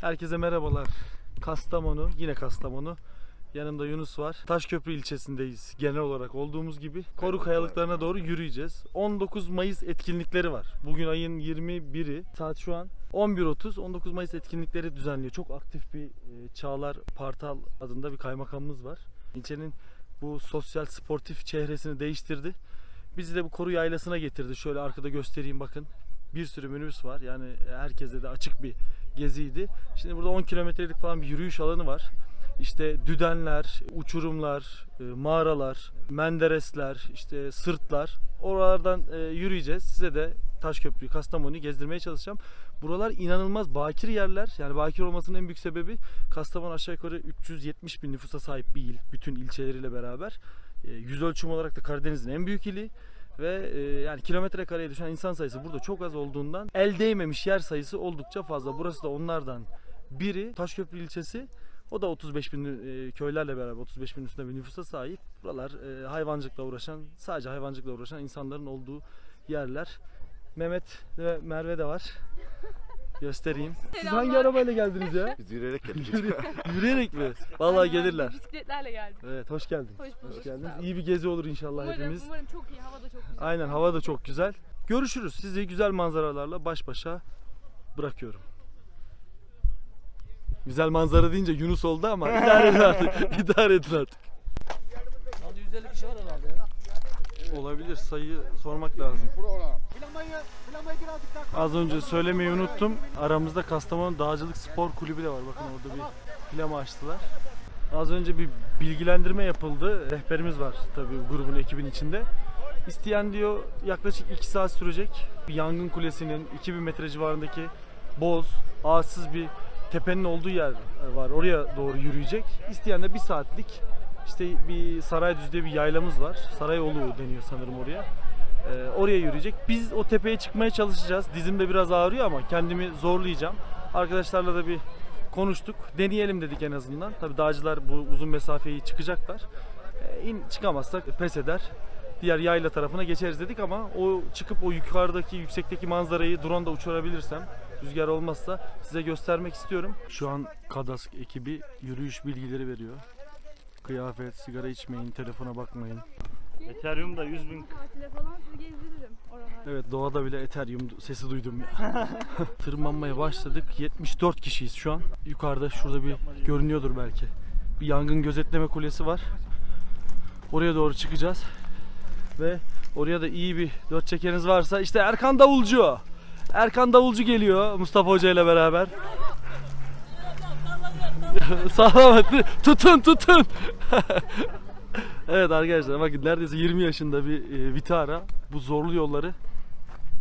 Herkese merhabalar. Kastamonu, yine Kastamonu. Yanımda Yunus var. Taşköprü ilçesindeyiz genel olarak olduğumuz gibi. Koru kayalıklarına doğru yürüyeceğiz. 19 Mayıs etkinlikleri var. Bugün ayın 21'i. Saat şu an 11.30. 19 Mayıs etkinlikleri düzenliyor. Çok aktif bir e, Çağlar Partal adında bir kaymakamımız var. İlçenin bu sosyal sportif çehresini değiştirdi. Bizi de bu koru yaylasına getirdi. Şöyle arkada göstereyim bakın. Bir sürü minibüs var. Yani herkese de açık bir geziydi. Şimdi burada 10 kilometrelik falan bir yürüyüş alanı var. İşte düdenler, uçurumlar, e, mağaralar, menderesler, işte sırtlar. Oralardan e, yürüyeceğiz. Size de Taşköprü'yü, Kastamonu'yu gezdirmeye çalışacağım. Buralar inanılmaz bakir yerler. Yani bakir olmasının en büyük sebebi Kastamonu aşağı yukarı 370 bin nüfusa sahip bir il. Bütün ilçeleriyle beraber. E, Yüz ölçüm olarak da Karadeniz'in en büyük ili ve e, yani kilometre kareye düşen insan sayısı burada çok az olduğundan el değmemiş yer sayısı oldukça fazla. Burası da onlardan biri. Taşköprü ilçesi. O da 35 bin e, köylerle beraber 35 bin üstünde bir nüfusa sahip. Buralar e, hayvancılıkla uğraşan, sadece hayvancılıkla uğraşan insanların olduğu yerler. Mehmet ve Merve de var. Göstereyim. Siz hangi arabayla geldiniz ya? Biz yürüyerek geldik. Yürü- Yürüyerek mi? Vallahi Aynen, gelirler. Bisikletlerle geldik. Evet, hoş geldin. Hoş bulduk. Hoş geldiniz. İyi bir gezi olur inşallah Umarım, hepimiz. umarım çok iyi. Hava da çok güzel. Aynen hava da çok güzel. Görüşürüz. Sizi güzel manzaralarla baş başa bırakıyorum. Güzel manzara deyince Yunus oldu ama idare edin artık. İdare edin artık. Hadi 150 kişi var herhalde ya. Olabilir. Sayı sormak lazım. Az önce söylemeyi unuttum. Aramızda Kastamonu Dağcılık Spor Kulübü de var. Bakın orada bir plama açtılar. Az önce bir bilgilendirme yapıldı. Rehberimiz var tabii grubun ekibin içinde. İsteyen diyor yaklaşık 2 saat sürecek. Yangın kulesinin 2000 metre civarındaki boz, ağaçsız bir tepenin olduğu yer var. Oraya doğru yürüyecek. İsteyen de 1 saatlik işte bir Saraydüz'de bir yaylamız var. Sarayolu deniyor sanırım oraya. Ee, oraya yürüyecek. Biz o tepeye çıkmaya çalışacağız. Dizim de biraz ağrıyor ama kendimi zorlayacağım. Arkadaşlarla da bir konuştuk. Deneyelim dedik en azından. Tabii dağcılar bu uzun mesafeyi çıkacaklar. Ee, in çıkamazsak pes eder. Diğer yayla tarafına geçeriz dedik ama o çıkıp o yukarıdaki yüksekteki manzarayı drone da uçurabilirsem rüzgar olmazsa size göstermek istiyorum. Şu an Kadask ekibi yürüyüş bilgileri veriyor. Kıyafet, sigara içmeyin, telefona bakmayın. Ethereum da 100 bin Tatile falan sizi gezdiririm oralarda. Evet doğada bile Ethereum sesi duydum ya. Tırmanmaya başladık. 74 kişiyiz şu an. Yukarıda şurada bir görünüyordur belki. Bir yangın gözetleme kulesi var. Oraya doğru çıkacağız. Ve oraya da iyi bir dört çekeriniz varsa işte Erkan Davulcu. Erkan Davulcu geliyor Mustafa Hoca ile beraber. Sağlam tutun tutun. Evet arkadaşlar bakın neredeyse 20 yaşında bir e, Vitara bu zorlu yolları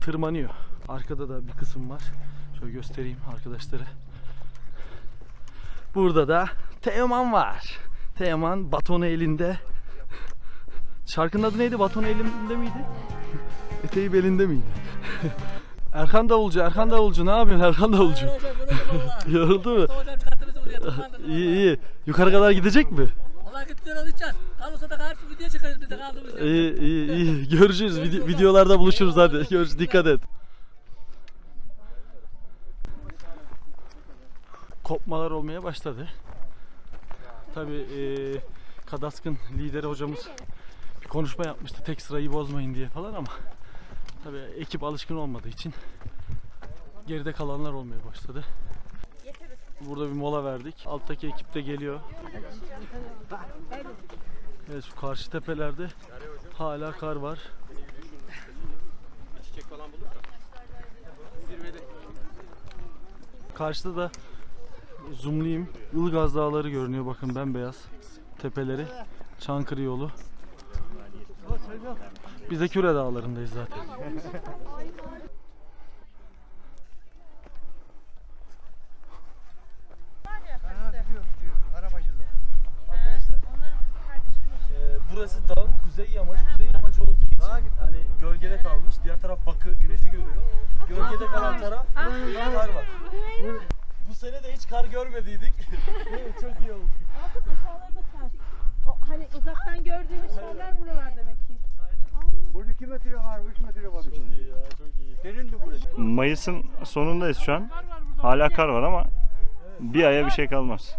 tırmanıyor. Arkada da bir kısım var. Şöyle göstereyim arkadaşlara. Burada da Teoman var. Teoman batonu elinde. Şarkının adı neydi? Batonu elinde miydi? Eteği belinde miydi? Erkan Davulcu, Erkan Davulcu ne yapıyorsun Erkan Davulcu? Yoruldu mu? İyi iyi. Yukarı kadar gidecek mi? Allah gitti alacağız. Kalırsa da karşı video çıkarız biz de kaldığımız yerden. İyi iyi iyi. Görüşürüz. Vide- videolarda buluşuruz hadi. Görüş dikkat et. Kopmalar olmaya başladı. Tabi Kadask'ın lideri hocamız bir konuşma yapmıştı. Tek sırayı bozmayın diye falan ama tabi ekip alışkın olmadığı için geride kalanlar olmaya başladı. Burada bir mola verdik. Alttaki ekip de geliyor. Evet şu karşı tepelerde hala kar var. Karşıda da zoomlayayım. Ilgaz Dağları görünüyor bakın bembeyaz tepeleri. Çankırı yolu. Biz de Küre Dağları'ndayız zaten. Ee, burası dağın kuzey yamacı. Kuzey yamacı olduğu için hani gölgede kalmış. Diğer taraf bakır, güneşi görüyor. Gölgede kalan taraf kar var. Bu sene de hiç kar görmediydik. Çok iyi oldu. Aşağıları da kar. O, hani uzaktan gördüğümüz yerler buralar demek ki. Burada 2 metre var, 3 metre var Çok şimdi. iyi ya, çok iyi. Derindi burası. Mayıs'ın sonundayız şu an. Hala kar var ama Bir aya bir şey kalmaz.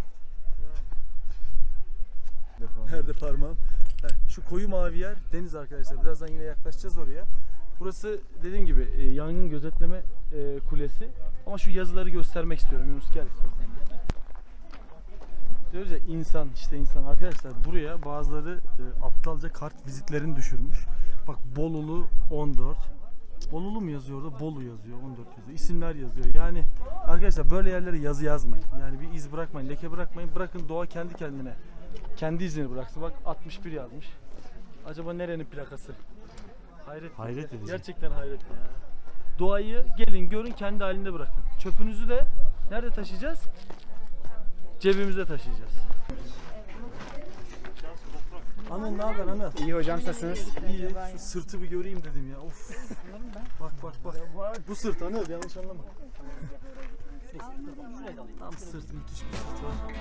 Nerede parmağım? Şu koyu mavi yer deniz arkadaşlar. Birazdan yine yaklaşacağız oraya. Burası dediğim gibi e, yangın gözetleme e, kulesi. Ama şu yazıları göstermek istiyorum. Yunus gel. Diyoruz ya insan işte insan. Arkadaşlar buraya bazıları e, aptalca kart vizitlerini düşürmüş. Bak Bolulu 14. Bolulu mu yazıyor orada? Bolu yazıyor. 14 yazıyor. İsimler yazıyor. Yani arkadaşlar böyle yerlere yazı yazmayın. Yani bir iz bırakmayın, leke bırakmayın. Bırakın doğa kendi kendine kendi izini bıraksın. Bak 61 yazmış. Acaba nerenin plakası? Hayret. Hayret edici. Gerçekten hayret ya. Doğayı gelin görün kendi halinde bırakın. Çöpünüzü de nerede taşıyacağız? Cebimizde taşıyacağız. Anıl ne haber Anıl? İyi hocam nasılsınız? İyi. Şu sırtı bir göreyim dedim ya. Of. bak bak bak. Bu sırt Anıl yanlış anlama. Tam sırt müthiş bir sırt var.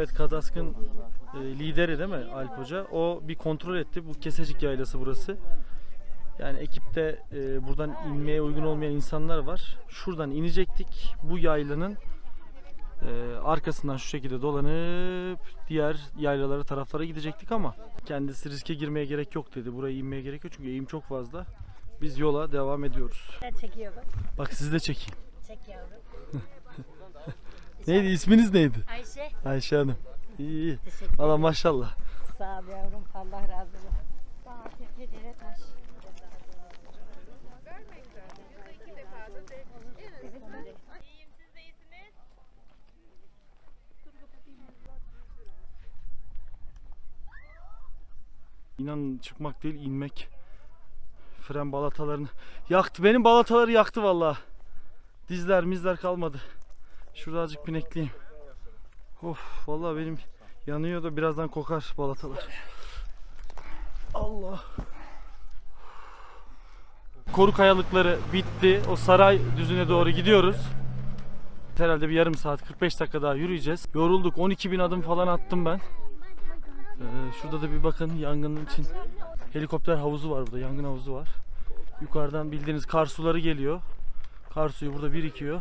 Evet Kadask'ın e, lideri değil mi Alp Hoca? O bir kontrol etti. Bu Kesecik Yaylası burası. Yani ekipte e, buradan inmeye uygun olmayan insanlar var. Şuradan inecektik. Bu yaylanın e, arkasından şu şekilde dolanıp diğer yaylalara taraflara gidecektik ama kendisi riske girmeye gerek yok dedi. Buraya inmeye gerek yok çünkü eğim çok fazla. Biz yola devam ediyoruz. Ben çekiyorum. Bak sizi de çekeyim. Çek yavrum. Neydi isminiz neydi? Ayşe. Ayşe Hanım. İyi iyi. Valla maşallah. Sağ ol yavrum. Allah razı olsun. Dağ, tepe, dere, taş. İnan çıkmak değil inmek. Fren balatalarını yaktı. Benim balataları yaktı valla. Dizler mizler kalmadı. Şurada azıcık pinekliyim. Of valla benim yanıyor da birazdan kokar balatalar. Allah. Koru kayalıkları bitti. O saray düzüne doğru gidiyoruz. Herhalde bir yarım saat 45 dakika daha yürüyeceğiz. Yorulduk. 12 bin adım falan attım ben. Ee, şurada da bir bakın yangının için helikopter havuzu var burada. Yangın havuzu var. Yukarıdan bildiğiniz kar suları geliyor. Kar suyu burada birikiyor.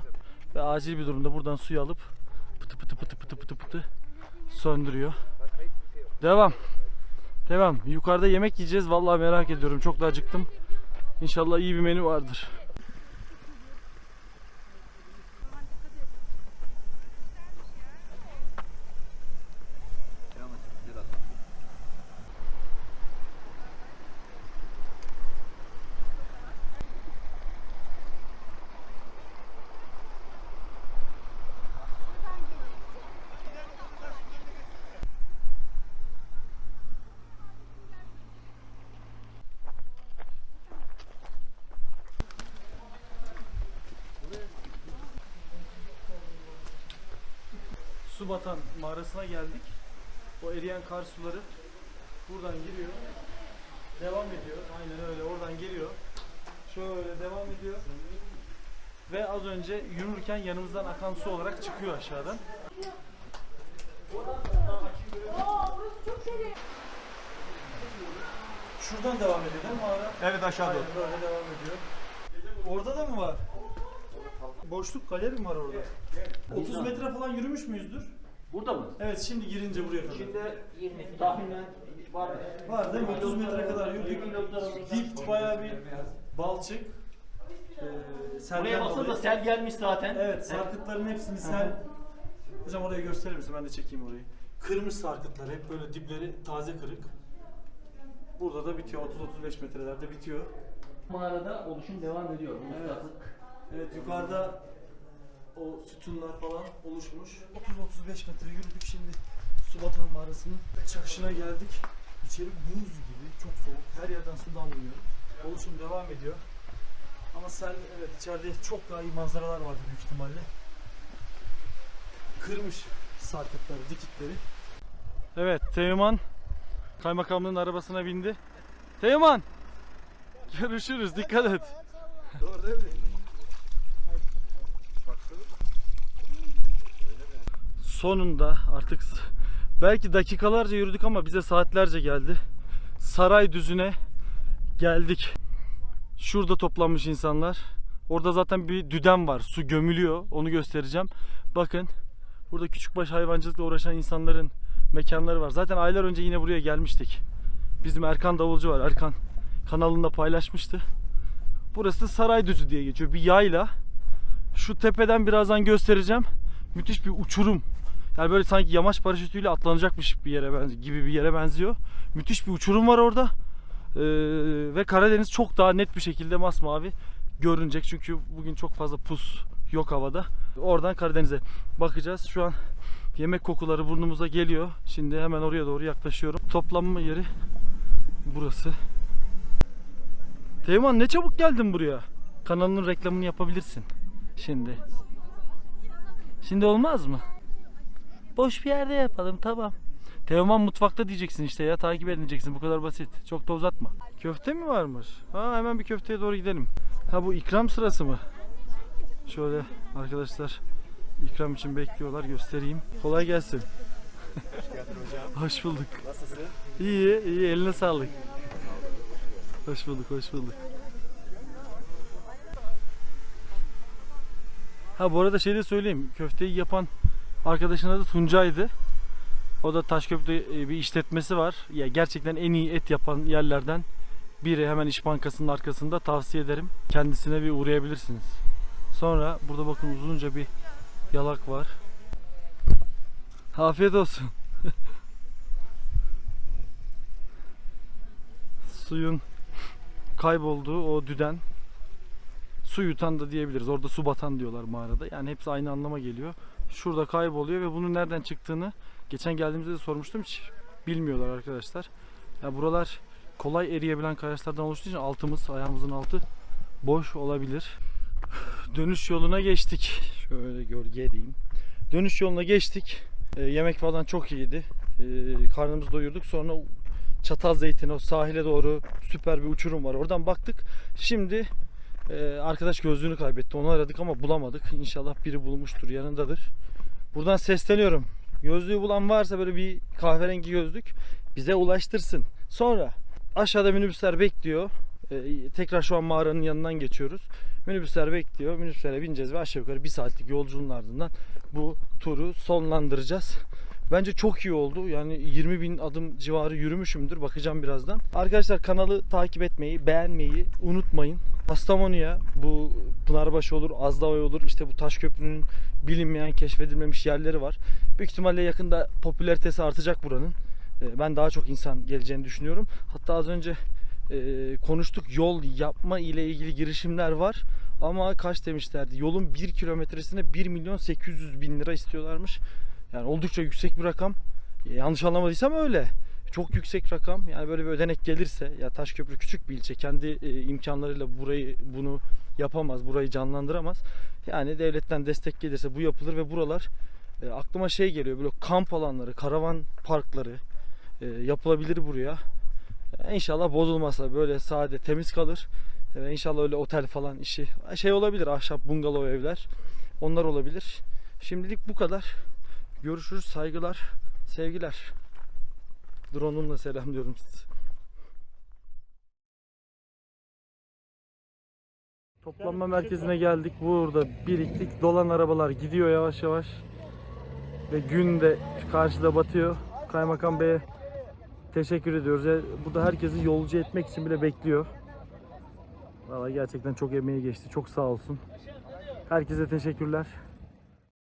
Ve acil bir durumda buradan suyu alıp pıtı pıtı pıtı pıtı pıtı pıtı söndürüyor. Devam. Devam. Yukarıda yemek yiyeceğiz. Vallahi merak ediyorum. Çok da acıktım. İnşallah iyi bir menü vardır. su batan mağarasına geldik. O eriyen kar suları buradan giriyor. Devam ediyor. Aynen öyle. Oradan geliyor. Şöyle devam ediyor. Ve az önce yürürken yanımızdan akan su olarak çıkıyor aşağıdan. Şuradan devam ediyor değil mi mağara? Evet aşağı Aynen böyle devam ediyor. Orada da mı var? Boşluk galeri mi var orada? 30 metre falan yürümüş müyüzdür? Burada mı? Evet şimdi girince buraya kadar. Şimdi 20 tahminen var. Var değil mi? 30 metre kadar yürüdük. Dip bayağı bir balçık. Ee, selden Buraya basın da sel gelmiş zaten. Evet sarkıtların hepsini sel. Hocam orayı gösterir misin? Ben de çekeyim orayı. Kırmış sarkıtlar hep böyle dipleri taze kırık. Burada da bitiyor. 30-35 metrelerde bitiyor. Mağarada oluşum devam ediyor. Evet. Evet yukarıda o sütunlar falan oluşmuş. 30-35 metre yürüdük şimdi Subatan mağarasının çıkışına geldik. İçeri buz gibi çok soğuk. Her yerden su damlıyor. Oluşum devam ediyor. Ama sen evet içeride çok daha iyi manzaralar vardı büyük ihtimalle. Kırmış sarkıtları, dikitleri. Evet Teğmen kaymakamlığın arabasına bindi. Teğmen görüşürüz dikkat et. Doğru değil mi? Sonunda artık belki dakikalarca yürüdük ama bize saatlerce geldi. Saray düzüne geldik. Şurada toplanmış insanlar. Orada zaten bir düden var. Su gömülüyor. Onu göstereceğim. Bakın. Burada küçükbaş hayvancılıkla uğraşan insanların mekanları var. Zaten aylar önce yine buraya gelmiştik. Bizim Erkan Davulcu var. Erkan kanalında paylaşmıştı. Burası da Saraydüzü diye geçiyor. Bir yayla. Şu tepeden birazdan göstereceğim. Müthiş bir uçurum. Yani böyle sanki yamaç paraşütüyle atlanacakmış bir yere gibi bir yere benziyor. Müthiş bir uçurum var orada. Ee, ve Karadeniz çok daha net bir şekilde masmavi görünecek. Çünkü bugün çok fazla pus yok havada. Oradan Karadeniz'e bakacağız. Şu an yemek kokuları burnumuza geliyor. Şimdi hemen oraya doğru yaklaşıyorum. Toplanma yeri burası. Teğmen ne çabuk geldin buraya. Kanalının reklamını yapabilirsin. Şimdi. Şimdi olmaz mı? Boş bir yerde yapalım tamam. Teoman mutfakta diyeceksin işte ya takip edeceksin bu kadar basit. Çok da uzatma. Köfte mi varmış? Ha hemen bir köfteye doğru gidelim. Ha bu ikram sırası mı? Şöyle arkadaşlar ikram için bekliyorlar göstereyim. Kolay gelsin. hoş bulduk. Nasılsın? İyi iyi eline sağlık. Hoş bulduk hoş bulduk. Ha bu arada şey de söyleyeyim. Köfteyi yapan arkadaşın adı Tuncay'dı. O da Taşköprü'de e, bir işletmesi var. Ya gerçekten en iyi et yapan yerlerden biri. Hemen İş Bankası'nın arkasında tavsiye ederim. Kendisine bir uğrayabilirsiniz. Sonra burada bakın uzunca bir yalak var. Afiyet olsun. Suyun kaybolduğu o düden su yutan da diyebiliriz. Orada su batan diyorlar mağarada. Yani hepsi aynı anlama geliyor. Şurada kayboluyor ve bunun nereden çıktığını geçen geldiğimizde de sormuştum. Hiç bilmiyorlar arkadaşlar. Ya buralar kolay eriyebilen kayaçlardan oluştuğu için altımız, ayağımızın altı boş olabilir. Dönüş yoluna geçtik. Şöyle gölge edeyim. Dönüş yoluna geçtik. Ee, yemek falan çok iyiydi. Ee, karnımızı doyurduk. Sonra Çatal Zeytin o sahile doğru süper bir uçurum var. Oradan baktık. Şimdi ee, arkadaş gözlüğünü kaybetti. Onu aradık ama bulamadık. İnşallah biri bulmuştur, yanındadır. Buradan sesleniyorum. Gözlüğü bulan varsa böyle bir kahverengi gözlük bize ulaştırsın. Sonra aşağıda minibüsler bekliyor. Ee, tekrar şu an mağaranın yanından geçiyoruz. Minibüsler bekliyor. Minibüslere bineceğiz ve aşağı yukarı bir saatlik yolculuğun ardından bu turu sonlandıracağız. Bence çok iyi oldu. Yani 20 bin adım civarı yürümüşümdür. Bakacağım birazdan. Arkadaşlar kanalı takip etmeyi, beğenmeyi unutmayın. Kastamonu'ya bu Pınarbaşı olur, Azdavay olur. İşte bu Taşköprü'nün bilinmeyen, keşfedilmemiş yerleri var. Büyük ihtimalle yakında popülaritesi artacak buranın. Ee, Ben daha çok insan geleceğini düşünüyorum. Hatta az önce e, konuştuk yol yapma ile ilgili girişimler var. Ama kaç demişlerdi? Yolun 1 kilometresine 1 milyon 800 bin lira istiyorlarmış. Yani oldukça yüksek bir rakam. Yanlış anlamadıysam öyle. Çok yüksek rakam. Yani böyle bir ödenek gelirse ya Taşköprü küçük bir ilçe. Kendi e, imkanlarıyla burayı bunu yapamaz. Burayı canlandıramaz. Yani devletten destek gelirse bu yapılır ve buralar e, aklıma şey geliyor. Böyle kamp alanları, karavan parkları e, yapılabilir buraya. E, İnşallah bozulmazsa böyle sade temiz kalır. E, inşallah öyle otel falan işi şey olabilir. Ahşap bungalov evler. Onlar olabilir. Şimdilik bu kadar. Görüşürüz. Saygılar, sevgiler. Drone'umla selamlıyorum sizi. Toplanma merkezine geldik. Burada biriktik. Dolan arabalar gidiyor yavaş yavaş. Ve gün de karşıda batıyor. Kaymakam Bey'e teşekkür ediyoruz. Burada herkesi yolcu etmek için bile bekliyor. Vallahi gerçekten çok emeği geçti. Çok sağ olsun. Herkese teşekkürler.